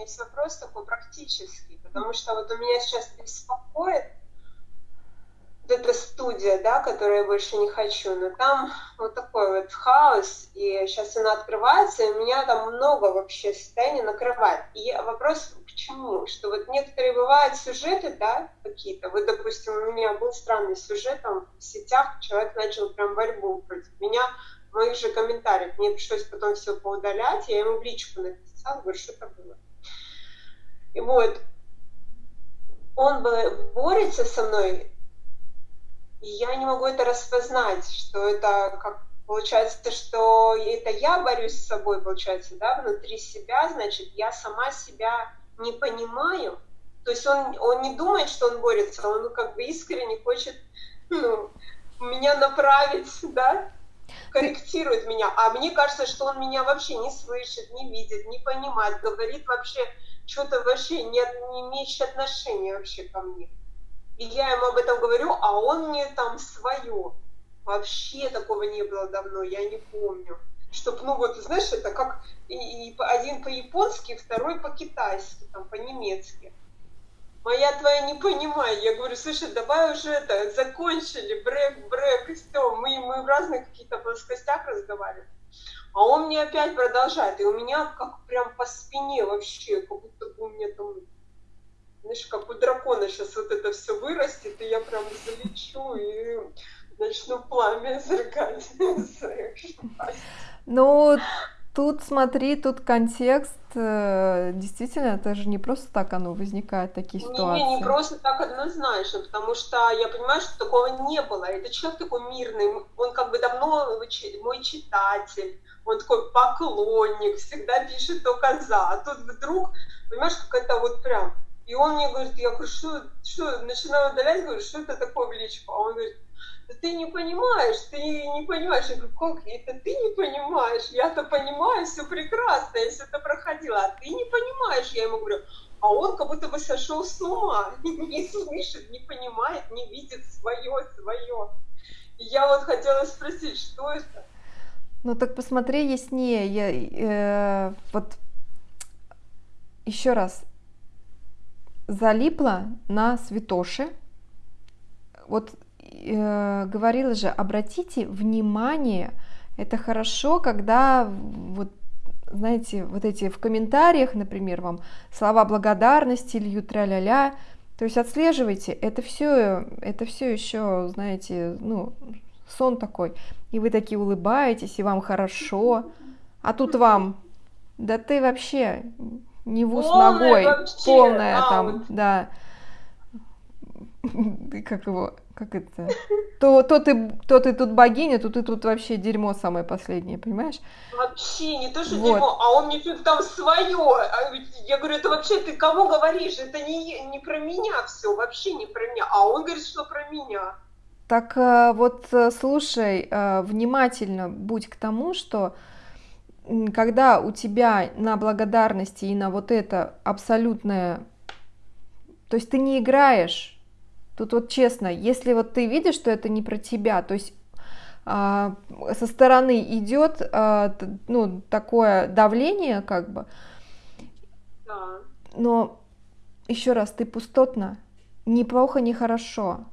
есть вопрос такой практический, потому что вот у меня сейчас беспокоит вот эта студия, да, которую я больше не хочу, но там вот такой вот хаос, и сейчас она открывается, и меня там много вообще состояний накрывает. И вопрос к чему? Что вот некоторые бывают сюжеты, да, какие-то, вот, допустим, у меня был странный сюжет там в сетях, человек начал прям борьбу против меня, моих же комментариях, мне пришлось потом все поудалять, я ему в личку написала, говорю, что это было. И вот, он борется со мной, и я не могу это распознать, что это как получается, что это я борюсь с собой, получается, да, внутри себя, значит, я сама себя не понимаю. То есть он, он не думает, что он борется, он как бы искренне хочет ну, меня направить, да, корректирует меня. А мне кажется, что он меня вообще не слышит, не видит, не понимает, говорит вообще что-то вообще не, не имеющее отношения вообще ко мне. И я ему об этом говорю, а он мне там свое. Вообще такого не было давно, я не помню. Чтоб, ну вот, знаешь, это как и, и один по-японски, второй по-китайски, там, по-немецки. Моя твоя не понимаю. Я говорю, слушай, давай уже это, закончили, брек, брек, и все. Мы, мы в разных каких-то плоскостях разговариваем. А он мне опять продолжает. И у меня как прям по спине вообще, как будто бы у меня там знаешь, как у дракона сейчас вот это все вырастет, и я прям залечу и начну пламя зеркать Ну, тут смотри, тут контекст, э, действительно, это же не просто так оно возникает, такие ситуации. Не, не, не просто так однозначно, потому что я понимаю, что такого не было. Это человек такой мирный, он как бы давно мой читатель, он такой поклонник, всегда пишет только за. А тут вдруг, понимаешь, как это вот прям и он мне говорит, я говорю, что, что, начинаю удалять, говорю, что это такое в личку? А он говорит, да ты не понимаешь, ты не понимаешь. Я говорю, как это ты не понимаешь? Я-то понимаю, все прекрасно, я все это проходила, а ты не понимаешь. Я ему говорю, а он как будто бы сошел с ума, не слышит, не понимает, не видит свое, свое. И я вот хотела спросить, что это? Ну так посмотри яснее. Я, э, вот еще раз, залипла на святоши. Вот э, говорила же, обратите внимание, это хорошо, когда вот знаете, вот эти в комментариях, например, вам слова благодарности льют тра-ля-ля, то есть отслеживайте, это все, это все еще, знаете, ну, сон такой, и вы такие улыбаетесь, и вам хорошо, а тут вам, да ты вообще не в ус ногой, вообще, полная а, там, да. Как его, как это? То, то, ты, то ты тут богиня, то ты тут вообще дерьмо самое последнее, понимаешь? Вообще, не то, что вот. дерьмо, а он мне что-то там свое. А я говорю, это вообще ты кому говоришь? Это не, не про меня все, вообще не про меня. А он говорит, что про меня. Так э, вот, э, слушай, э, внимательно будь к тому, что когда у тебя на благодарности и на вот это абсолютное, то есть ты не играешь, тут вот честно, если вот ты видишь, что это не про тебя, то есть а, со стороны идет а, ну такое давление как бы, да. но еще раз ты пустотно, ни плохо, ни хорошо,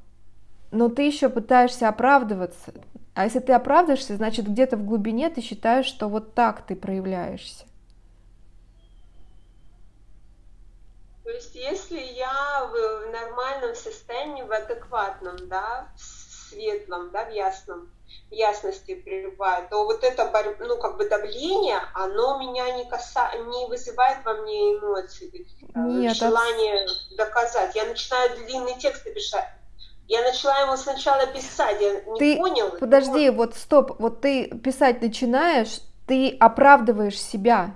но ты еще пытаешься оправдываться, а если ты оправдываешься, значит где-то в глубине ты считаешь, что вот так ты проявляешься. То есть если я в нормальном состоянии, в адекватном, да, в светлом, да, в ясном, в ясности пребываю, то вот это, ну, как бы давление, оно меня не, каса... не вызывает во мне эмоций, Нет, желание это... доказать. Я начинаю длинные тексты писать, я начала ему сначала писать, я не ты, понял. Подожди, но... вот стоп, вот ты писать начинаешь, ты оправдываешь себя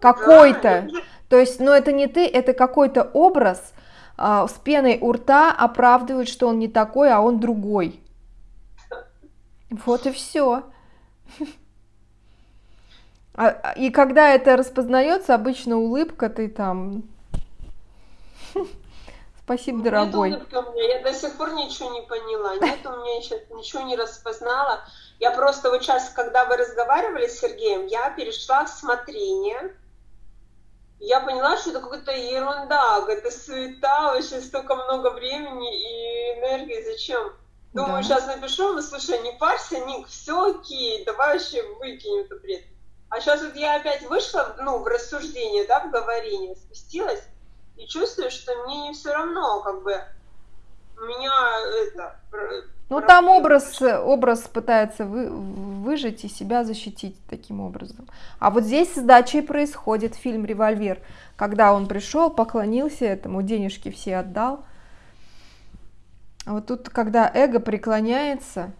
какой-то. Да. То есть, ну это не ты, это какой-то образ а, с пеной у рта оправдывает, что он не такой, а он другой. Вот и все. А, и когда это распознается, обычно улыбка, ты там Спасибо, дорогой. Нет у меня, я до сих пор ничего не поняла, нет у меня еще ничего не распознала. Я просто вот сейчас, когда вы разговаривали с Сергеем, я перешла в смотрение, я поняла, что это какая-то ерунда, какая-то суета, вообще столько много времени и энергии, зачем? Думаю, да. сейчас напишу, ну слушай, не парься, Ник, все окей, давай вообще выкинем это бред. А сейчас вот я опять вышла, ну, в рассуждение, да, в говорение, спустилась, и чувствую, что мне не все равно, как бы, меня это... Ну, там образ, образ пытается вы, выжить и себя защитить таким образом. А вот здесь сдача и происходит, фильм «Револьвер», когда он пришел, поклонился этому, денежки все отдал. А вот тут, когда эго преклоняется,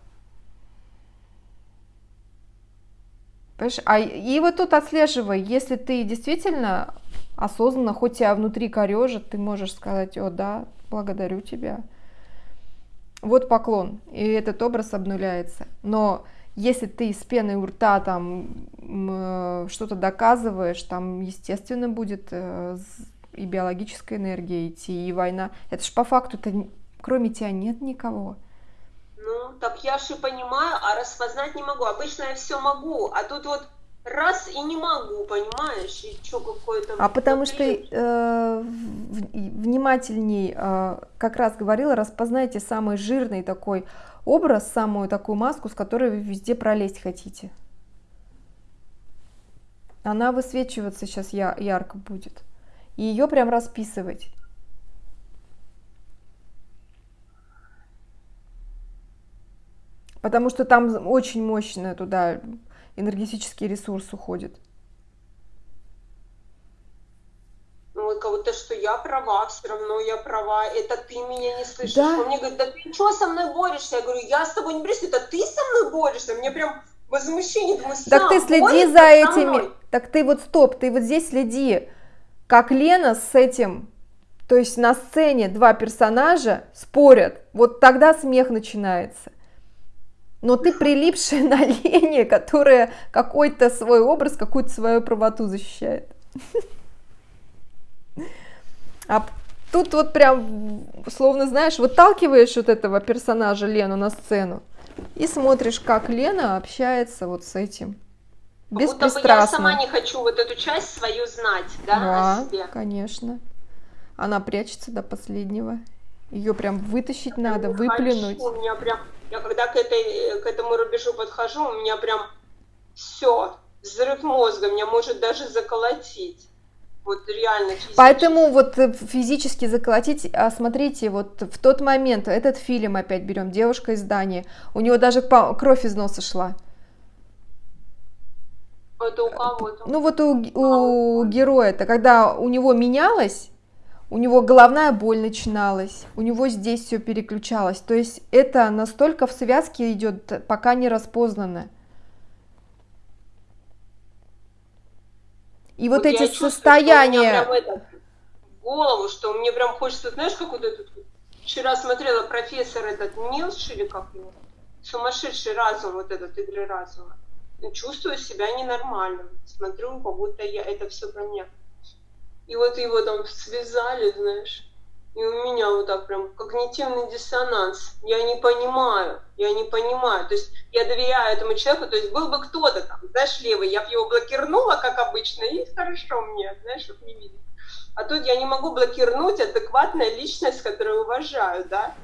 Понимаешь? А, и вот тут отслеживай, если ты действительно осознанно, хоть тебя внутри корежит, ты можешь сказать, о да, благодарю тебя. Вот поклон, и этот образ обнуляется. Но если ты с пеной у рта там э, что-то доказываешь, там, естественно, будет э, и биологическая энергия идти, и война. Это ж по факту-то кроме тебя нет никого. Ну, так я же понимаю, а распознать не могу. Обычно я все могу, а тут вот раз и не могу, понимаешь, и что какое-то... А потому что э, внимательней, э, как раз говорила, распознайте самый жирный такой образ, самую такую маску, с которой вы везде пролезть хотите. Она высвечиваться сейчас я, ярко будет. И ее прям расписывать. Потому что там очень мощно туда энергетический ресурс уходит. Ну, вот как будто, что я права, все равно я права, это ты меня не слышишь. Да. Он мне говорит, да ты что со мной борешься? Я говорю, я с тобой не борюсь, это ты со мной борешься. Мне прям возмущение, думаю, Так ты следи за этими, так ты вот стоп, ты вот здесь следи, как Лена с этим, то есть на сцене два персонажа спорят, вот тогда смех начинается но ты прилипшая на Лене, которая какой-то свой образ, какую-то свою правоту защищает. А тут вот прям, словно, знаешь, выталкиваешь вот этого персонажа Лену на сцену и смотришь, как Лена общается вот с этим. Беспристрастно. Будто бы я сама не хочу вот эту часть свою знать, да, да о себе. конечно. Она прячется до последнего. Ее прям вытащить я надо, выплюнуть. Хочу, у меня прям я когда к, этой, к этому рубежу подхожу, у меня прям все, взрыв мозга, меня может даже заколотить. Вот реально физически. Поэтому вот э, физически заколотить, а смотрите, вот в тот момент, этот фильм опять берем, девушка из Дании, у него даже кровь из носа шла. Это у кого-то? Ну вот у, у героя-то, когда у него менялось, у него головная боль начиналась, у него здесь все переключалось. То есть это настолько в связке идет, пока не распознано. И вот, вот эти состояния... Прям голову, что мне прям хочется, знаешь, как вот этот... Вчера смотрела профессор этот Нилш, или как его? Сумасшедший разум, вот этот игры разума. Чувствую себя ненормальным. Смотрю, как будто я, это все про меня. И вот его там связали, знаешь. И у меня вот так прям когнитивный диссонанс. Я не понимаю, я не понимаю. То есть я доверяю этому человеку, то есть был бы кто-то там, знаешь, левый, я бы его блокирнула, как обычно, и хорошо мне, знаешь, чтобы не видеть. А тут я не могу блокирнуть адекватная личность, которую уважаю, да.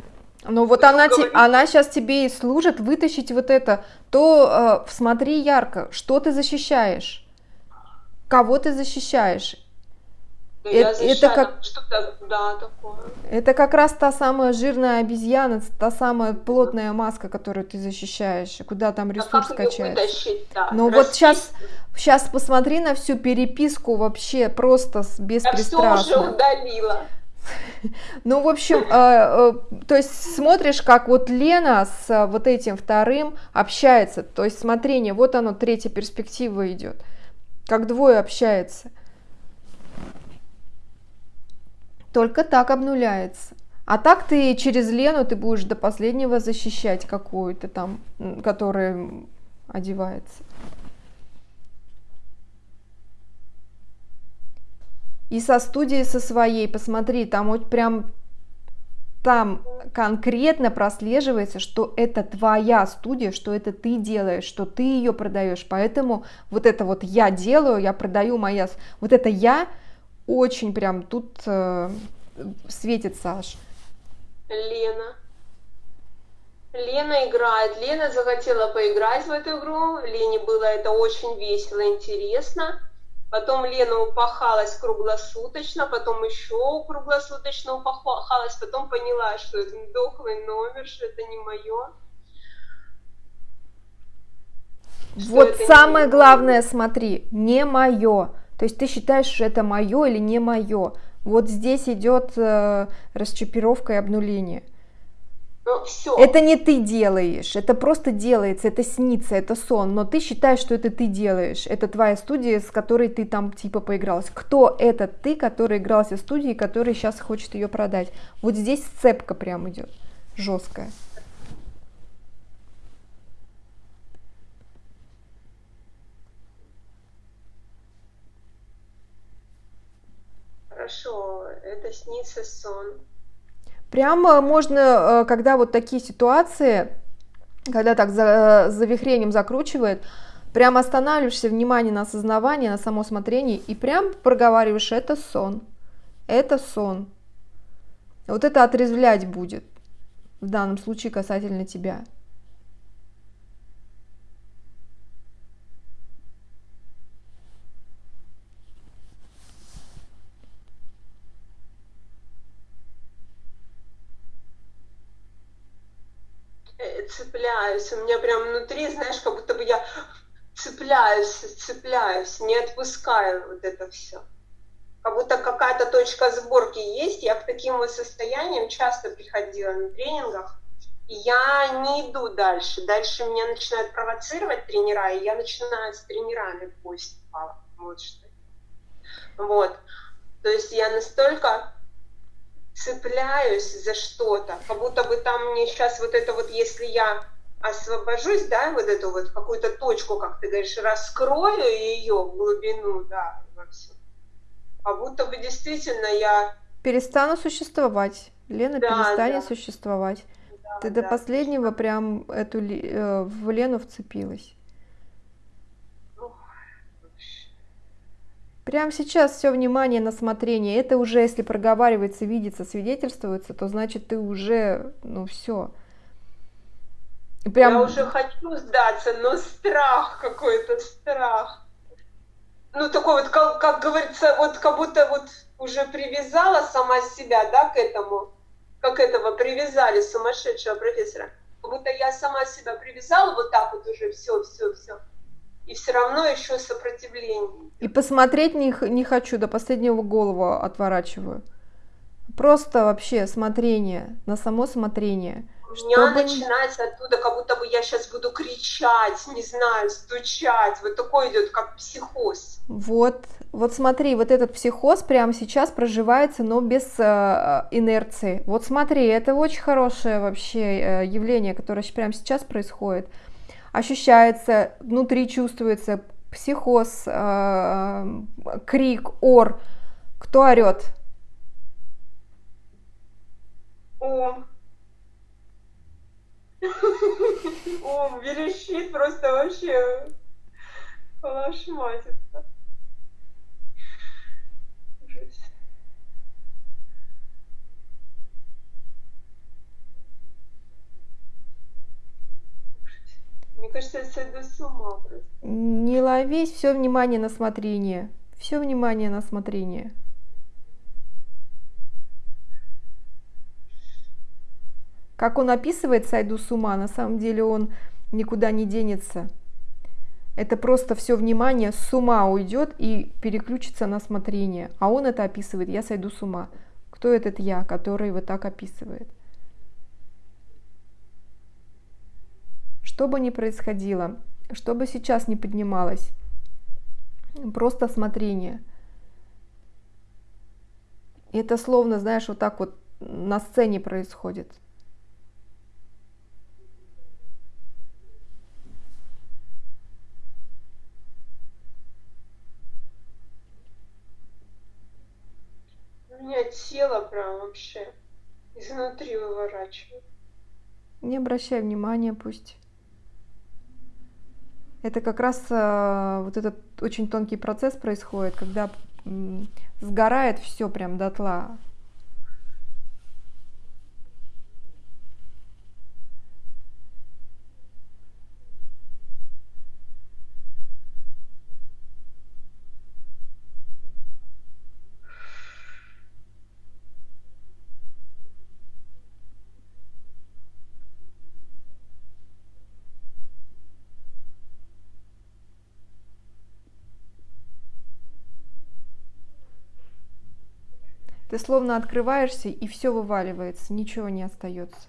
Ну вот она, те, она сейчас тебе и служит вытащить вот это. То э, смотри ярко, что ты защищаешь, кого ты защищаешь. Ну, это, это как что-то, да, такое. Это как раз та самая жирная обезьяна, та самая плотная маска, которую ты защищаешь, куда там ресурс а качается. Да, Но вот сейчас, сейчас посмотри на всю переписку вообще просто беспристрастно. Я все уже удалила. Ну, в общем, э, э, то есть смотришь, как вот Лена с э, вот этим вторым общается. То есть смотрение, вот оно, третья перспектива идет. Как двое общаются. Только так обнуляется. А так ты через Лену ты будешь до последнего защищать какую-то там, которая одевается. И со студией со своей, посмотри, там вот прям там конкретно прослеживается, что это твоя студия, что это ты делаешь, что ты ее продаешь. Поэтому вот это вот я делаю, я продаю моя, вот это я очень прям тут э, светит Саш. Лена. Лена играет. Лена захотела поиграть в эту игру. Лене было это очень весело, интересно. Потом Лена упахалась круглосуточно, потом еще круглосуточно упахалась, потом поняла, что это дохлый номер, что это не мое. Вот самое главное, смотри, не мое. То есть ты считаешь, что это мое или не мое. Вот здесь идет э, расчипировка и обнуление. Ну, все. Это не ты делаешь, это просто делается, это снится, это сон, но ты считаешь, что это ты делаешь, это твоя студия, с которой ты там типа поигралась. Кто этот ты, который игрался в студии, который сейчас хочет ее продать? Вот здесь сцепка прям идет, жесткая. Хорошо, это снится сон. Прямо можно, э, когда вот такие ситуации, когда так за, за вихрением закручивает, прям останавливаешься, внимание на осознавание, на само смотрение, и прям проговариваешь, это сон, это сон. Вот это отрезвлять будет, в данном случае касательно тебя. Цепляюсь, у меня прям внутри, знаешь, как будто бы я цепляюсь, цепляюсь, не отпускаю вот это все. Как будто какая-то точка сборки есть. Я к таким вот состояниям часто приходила на тренингах, я не иду дальше. Дальше меня начинают провоцировать тренера, и я начинаю с тренерами в кость Вот что. Вот. То есть я настолько цепляюсь за что-то, как будто бы там мне сейчас вот это вот, если я освобожусь, да, вот эту вот какую-то точку, как ты говоришь, раскрою ее в глубину, да, во все. Как будто бы действительно я... Перестану существовать. Лена да, перестанет да. существовать. Да, ты да. до последнего прям эту э, в Лену вцепилась. Прямо сейчас все внимание на смотрение. Это уже, если проговаривается, видится, свидетельствуется, то значит ты уже, ну все. Прям... Я уже хочу сдаться, но страх какой-то, страх. Ну такой вот, как, как говорится, вот как будто вот уже привязала сама себя, да, к этому, как этого привязали сумасшедшего профессора. Как будто я сама себя привязала вот так вот уже, все, все, все и все равно еще сопротивление. И посмотреть не, не хочу, до последнего голову отворачиваю. Просто вообще смотрение, на само смотрение. У меня чтобы... начинается оттуда, как будто бы я сейчас буду кричать, не знаю, стучать. Вот такой идет, как психоз. Вот, вот смотри, вот этот психоз прямо сейчас проживается, но без э, инерции. Вот смотри, это очень хорошее вообще э, явление, которое прямо сейчас происходит ощущается, внутри чувствуется психоз, э, крик, ор. Кто орет? Ом. Ом верещит просто вообще калашматится. Мне кажется, я сойду с ума просто. Не ловись, все внимание на смотрение. Все внимание на смотрение. Как он описывает «сойду с ума», на самом деле он никуда не денется. Это просто все внимание с ума уйдет и переключится на смотрение. А он это описывает «я сойду с ума». Кто этот я, который вот так описывает? Что бы ни происходило, что бы сейчас ни поднималось, просто смотрение. И это словно, знаешь, вот так вот на сцене происходит. У меня тело прям вообще изнутри выворачивает. Не обращай внимания, пусть это как раз э, вот этот очень тонкий процесс происходит, когда сгорает все прям дотла. Ты словно открываешься, и все вываливается, ничего не остается.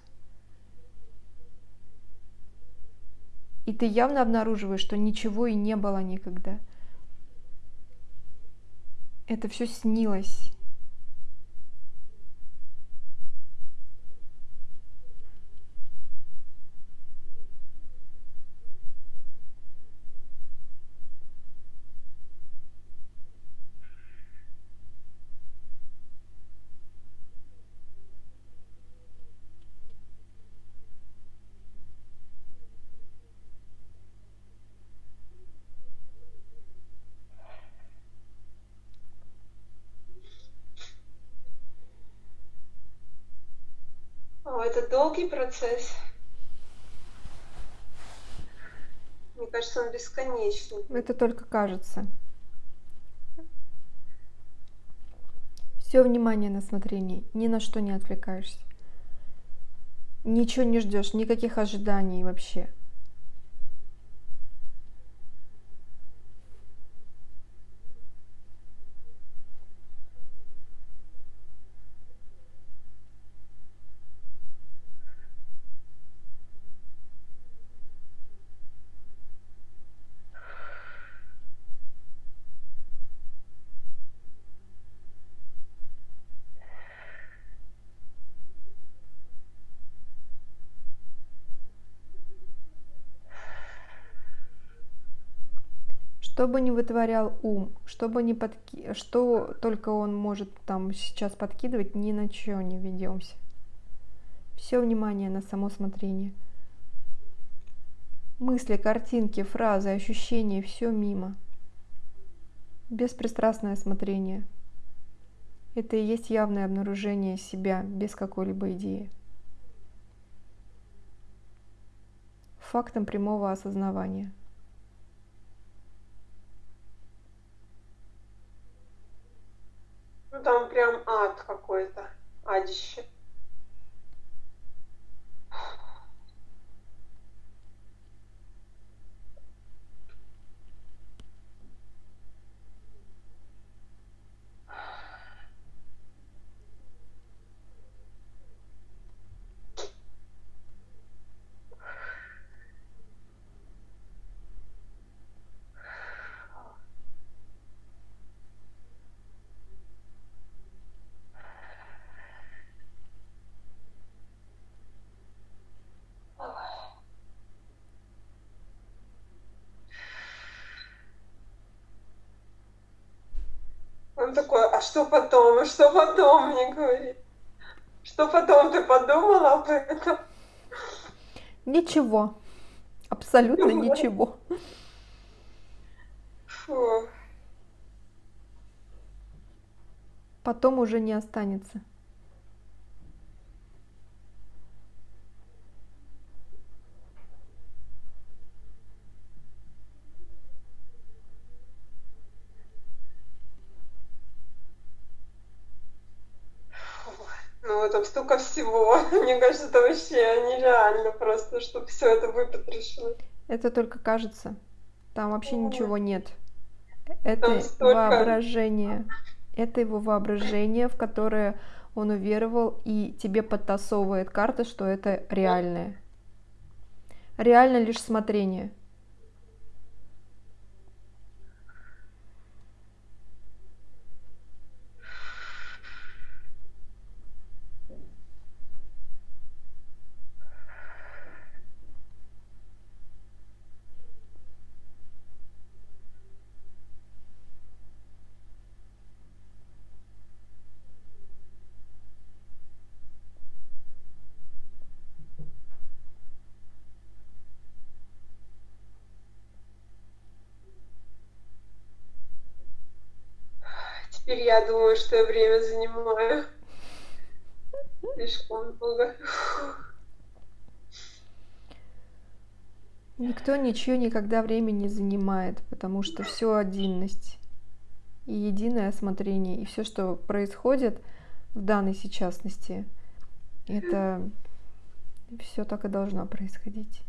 И ты явно обнаруживаешь, что ничего и не было никогда. Это все снилось. это долгий процесс. Мне кажется, он бесконечный. Это только кажется. Все внимание на смотрение, ни на что не отвлекаешься. Ничего не ждешь, никаких ожиданий вообще. Что бы ни вытворял ум, что бы ни подки... что только он может там сейчас подкидывать, ни на чего не ведемся. Все внимание на само смотрение. Мысли, картинки, фразы, ощущения, все мимо. Беспристрастное смотрение. Это и есть явное обнаружение себя без какой-либо идеи. Фактом прямого осознавания. Ну там прям ад какой-то, адище. Он такой, а что потом, а что потом, мне говорит. Что потом ты подумала об этом? Ничего. Абсолютно ничего. Фу. Потом уже не останется. там столько всего. Мне кажется, это вообще нереально просто, чтобы все это выпотрошилось. Это только кажется. Там вообще О. ничего нет. Это столько... воображение. Это его воображение, в которое он уверовал, и тебе подтасовывает карта, что это реальное. Реально лишь смотрение. Теперь я думаю, что я время занимаю. Слишком много. Никто ничего никогда время не занимает, потому что все одинность и единое осмотрение, и все, что происходит в данной сейчасности, это все так и должно происходить.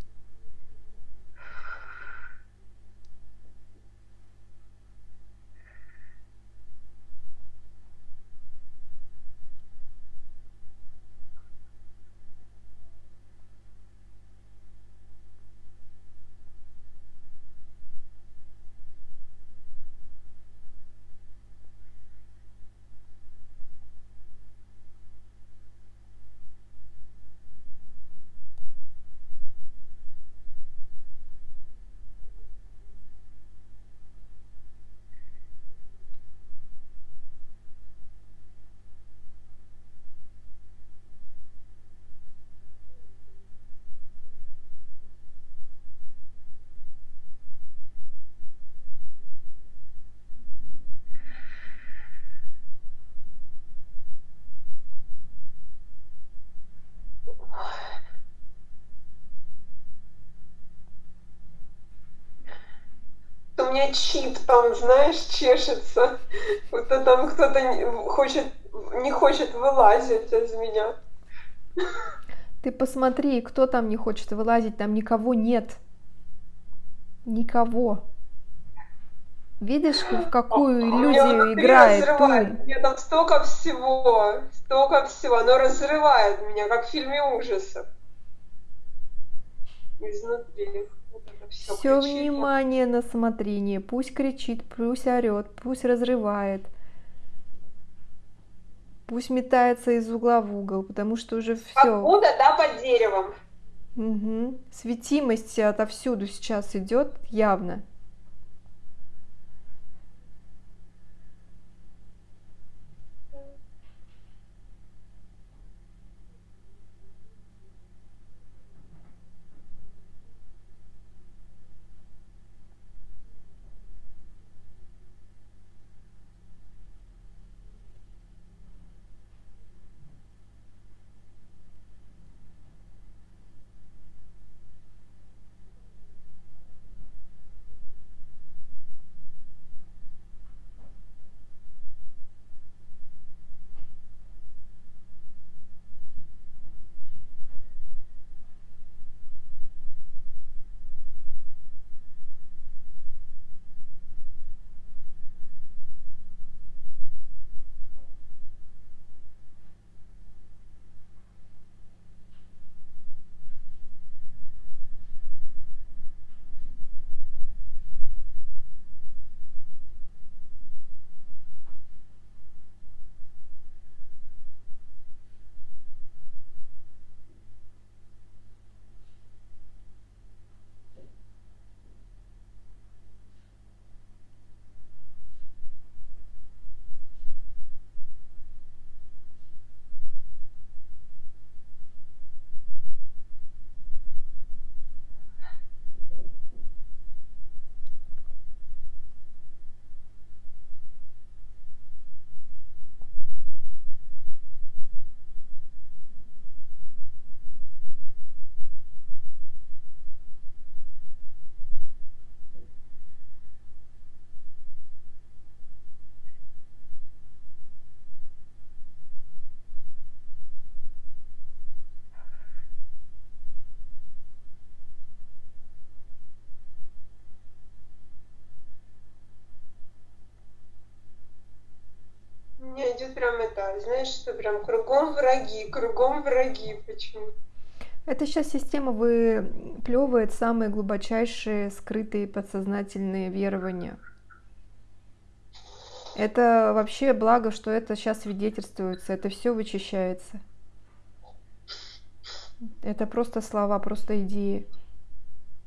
у меня чип там, знаешь, чешется. Вот там кто-то хочет, не хочет вылазить из меня. Ты посмотри, кто там не хочет вылазить, там никого нет. Никого. Видишь, в какую иллюзию играет разрывает. Меня там столько всего, столько всего. Оно разрывает меня, как в фильме ужасов. Изнутри все, все внимание на смотрение. Пусть кричит, пусть орет, пусть разрывает. Пусть метается из угла в угол, потому что уже все. Откуда, да, под деревом. Угу. Светимость отовсюду сейчас идет явно. Это, знаешь, что прям кругом враги, кругом враги. Почему? Это сейчас система выплевывает самые глубочайшие скрытые подсознательные верования. Это вообще благо, что это сейчас свидетельствуется, это все вычищается. Это просто слова, просто идеи,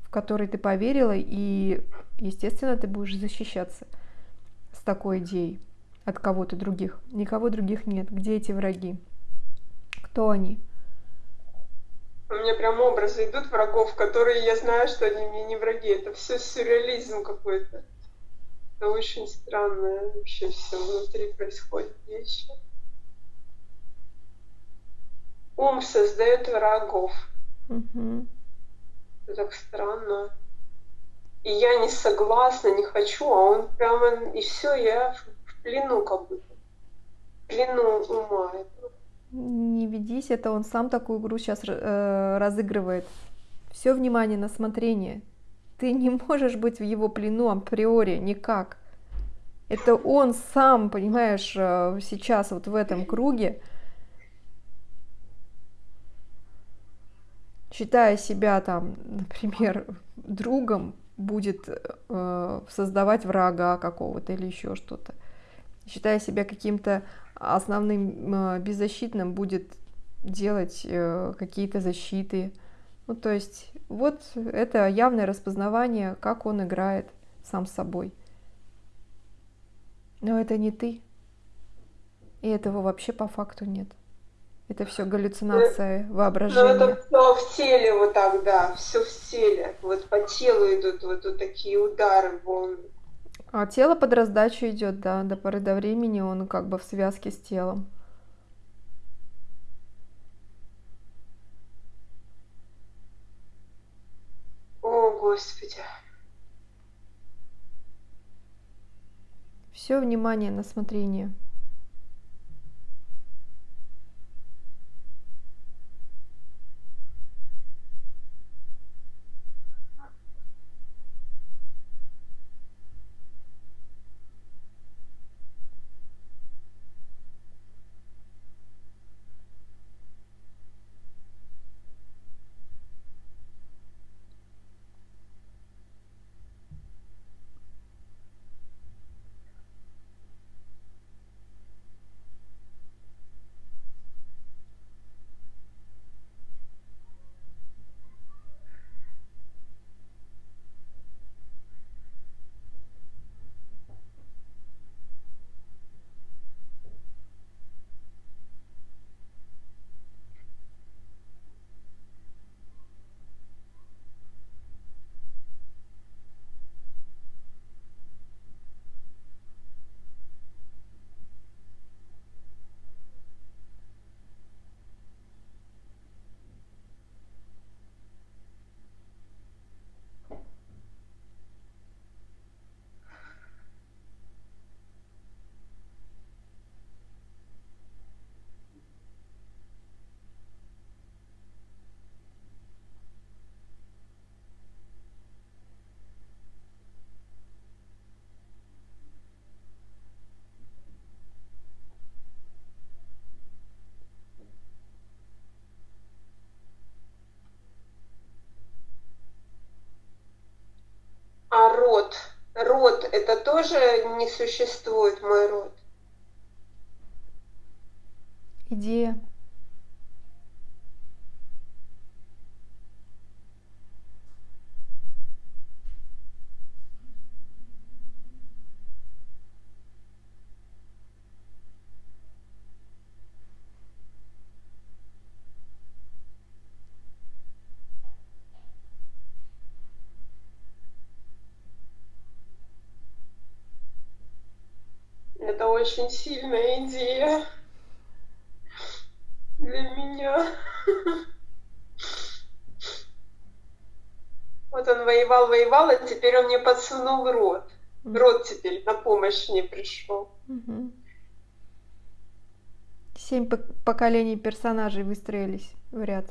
в которые ты поверила, и, естественно, ты будешь защищаться с такой идеей от кого-то других. Никого других нет. Где эти враги? Кто они? У меня прям образы идут врагов, которые я знаю, что они мне не враги. Это все сюрреализм какой-то. Это очень странное вообще все внутри происходит вещи. Ум создает врагов. Мгм. Это так странно. И я не согласна, не хочу, а он прямо, и все, я плену как будто. Плену ума. Не ведись, это он сам такую игру сейчас разыгрывает. Все внимание на смотрение. Ты не можешь быть в его плену априори никак. Это он сам, понимаешь, э, сейчас вот в этом круге, считая себя там, например, другом, будет э, создавать врага какого-то или еще что-то. Считая себя каким-то основным э, беззащитным, будет делать э, какие-то защиты. Ну, то есть, вот это явное распознавание, как он играет сам с собой. Но это не ты. И этого вообще по факту нет. Это все галлюцинация Но воображения. это все в теле вот так, да, все в теле. Вот по телу идут вот, вот такие удары, волны. А тело под раздачу идет, да, до поры до времени он как бы в связке с телом. О, Господи. Все внимание на смотрение. А род? Род это тоже не существует, мой род. Идея. Это очень сильная идея для меня. Вот он воевал, воевал, а теперь он мне подсунул рот. Рот теперь на помощь мне пришел. Семь пок- поколений персонажей выстроились в ряд.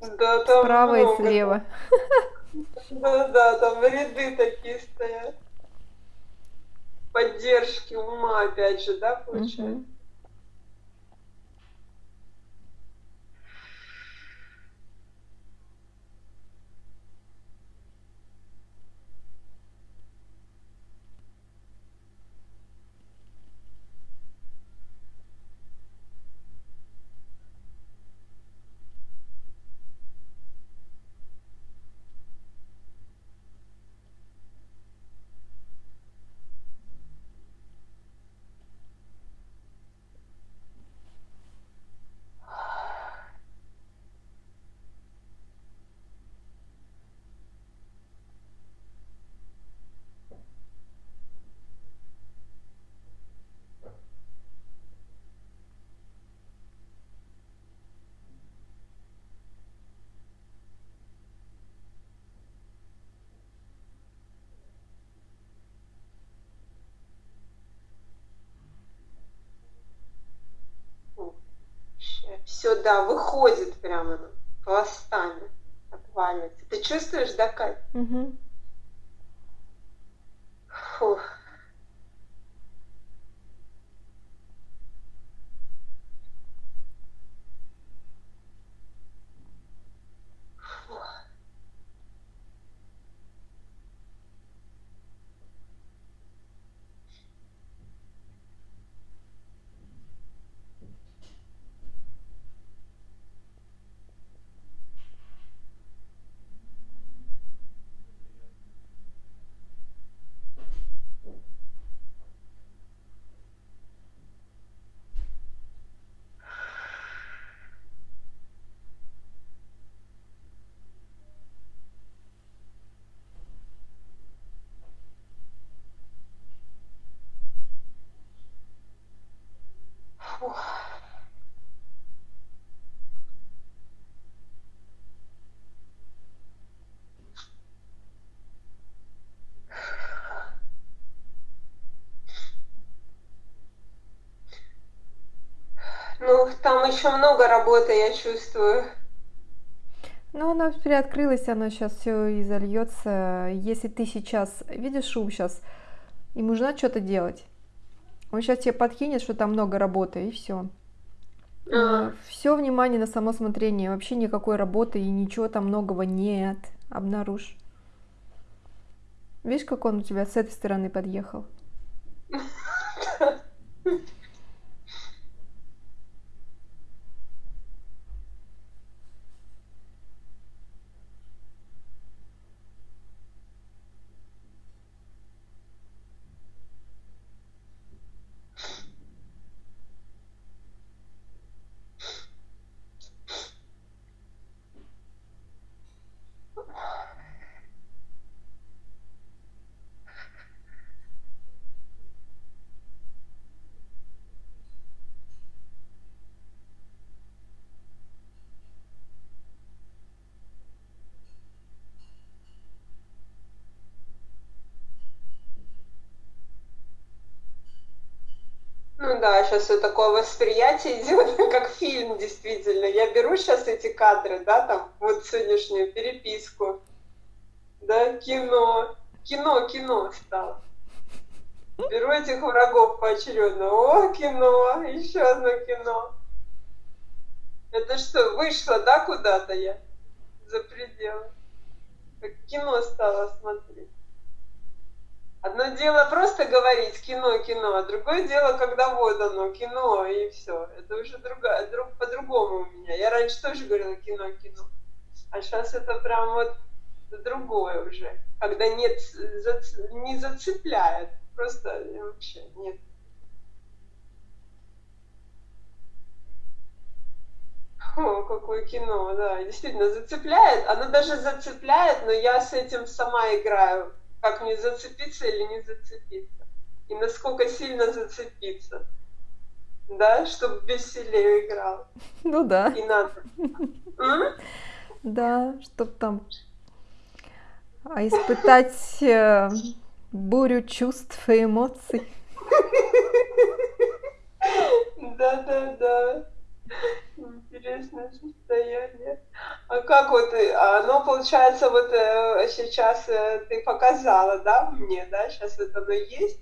Да, там Справа и много. слева. Да, да, там ряды такие стоят. Поддержки ума, опять же, да, получается? Мгм. Все, да, выходит прямо пластами, отваливается. Ты чувствуешь, да, Кать? Угу. Фух. Ну, там еще много работы, я чувствую. Ну, она приоткрылась, она сейчас все и зальется. Если ты сейчас видишь шум сейчас, и нужно что-то делать. Он сейчас тебе подкинет, что там много работы, и все. А. Все внимание на само смотрение. Вообще никакой работы и ничего там многого нет. Обнаружь. Видишь, как он у тебя с этой стороны подъехал? да, сейчас вот такое восприятие идет, как фильм, действительно. Я беру сейчас эти кадры, да, там, вот сегодняшнюю переписку, да, кино, кино, кино стало. Беру этих врагов поочередно. О, кино, еще одно кино. Это что, вышло, да, куда-то я? За пределы. Как кино стало смотреть. Одно дело просто говорить кино, кино, а другое дело, когда вот оно, кино, и все. Это уже другая, друг, по-другому у меня. Я раньше тоже говорила кино, кино. А сейчас это прям вот другое уже. Когда нет, зац, не зацепляет. Просто вообще нет. О, какое кино, да, действительно зацепляет. Оно даже зацепляет, но я с этим сама играю как мне зацепиться или не зацепиться. И насколько сильно зацепиться. Да, чтобы веселее играл. Ну да. И надо. Да, чтоб там а испытать э, бурю чувств и эмоций. Да, да, да. Интересное состояние. А как вот, э, оно получается вот э, сейчас э, ты показала, да, мне, да, сейчас это оно есть.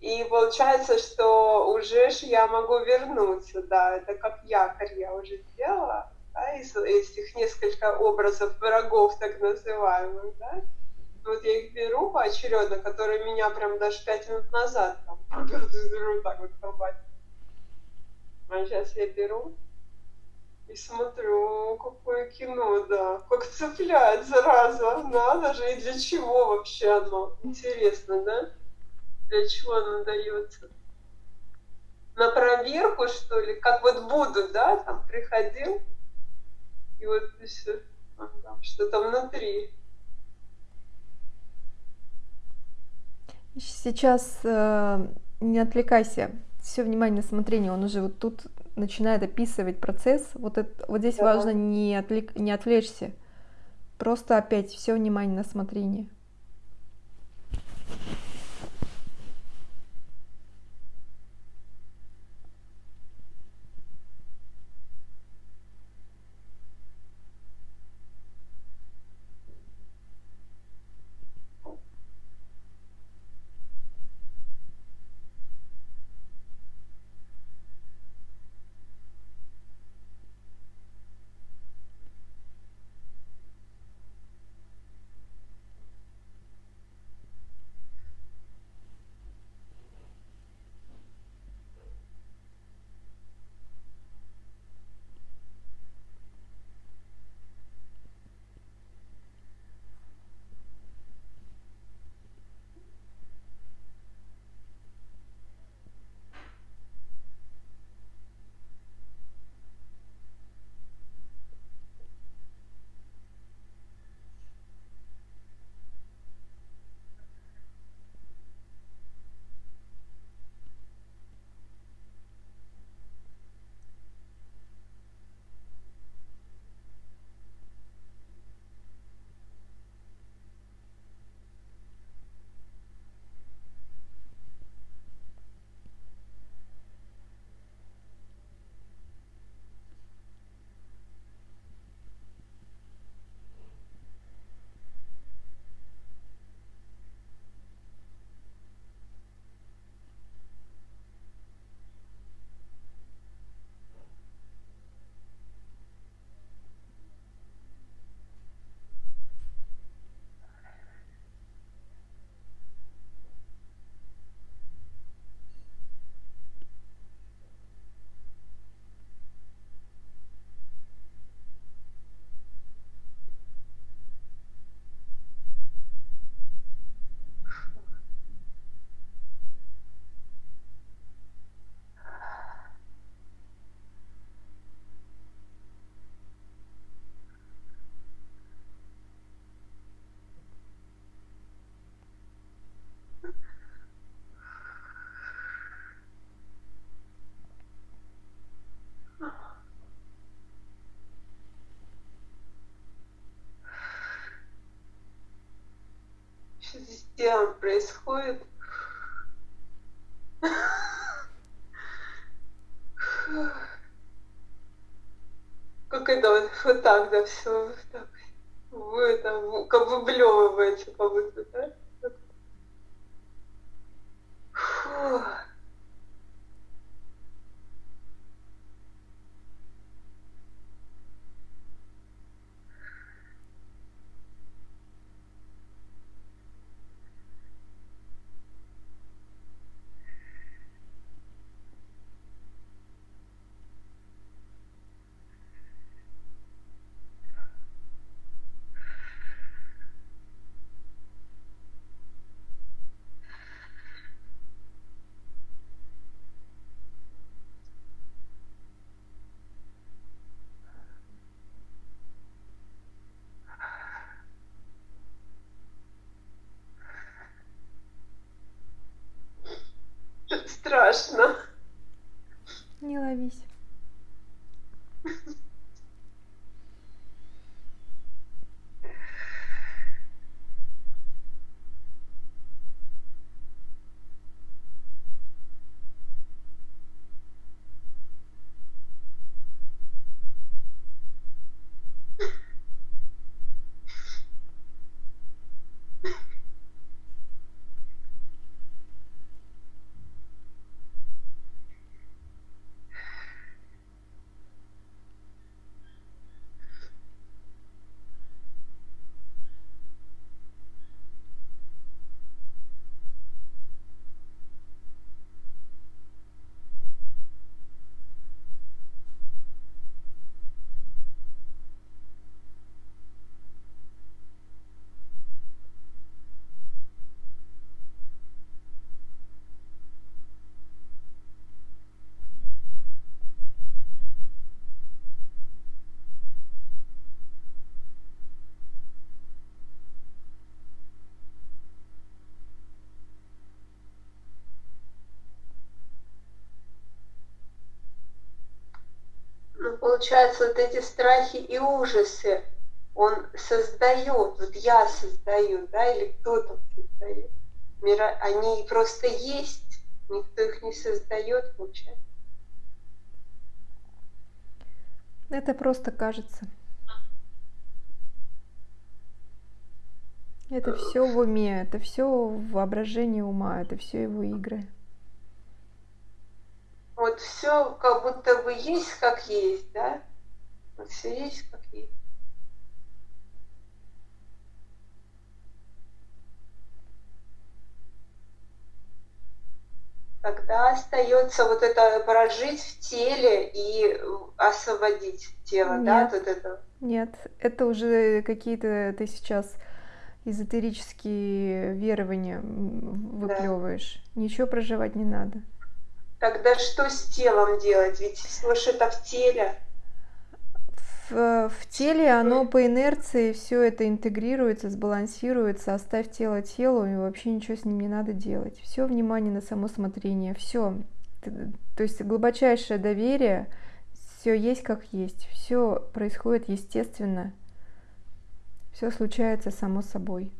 И получается, что уже ж я могу вернуться, да, это как якорь я уже сделала, да, из этих несколько образов врагов, так называемых, да. Вот я их беру поочередно, которые меня прям даже пять минут назад там, так вот колбасит. А сейчас я беру и смотрю, какое кино, да. Как цепляет, зараза. Надо же, и для чего вообще оно? Интересно, да? Для чего оно дается? На проверку, что ли? Как вот буду, да, там приходил, и вот все, что там внутри. Сейчас э, не отвлекайся все внимание на смотрение, он уже вот тут начинает описывать процесс. Вот, это, вот здесь да. важно не, отвлек, не отвлечься. Просто опять все внимание на смотрение. Происходит. Как это вот, вот так, да, все вот так. Вы это, как выблевываете, как будто, да? Получается, вот эти страхи и ужасы он создает, вот я создаю, да, или кто-то создает. Мира, они просто есть, никто их не создает, получается. Это просто кажется. Это все в уме, это все в воображении ума, это все его игры. Вот все как будто бы есть как есть, да? Вот все есть как есть. Тогда остается вот это прожить в теле и освободить тело, нет, да, вот это. Нет, это уже какие-то ты сейчас эзотерические верования выплевываешь. Да. Ничего проживать не надо. Тогда что с телом делать? Ведь слышь, это в теле. В, в теле оно по инерции все это интегрируется, сбалансируется, оставь тело телу, и вообще ничего с ним не надо делать. Все внимание на само смотрение, все. То есть глубочайшее доверие, все есть как есть, все происходит естественно, все случается само собой.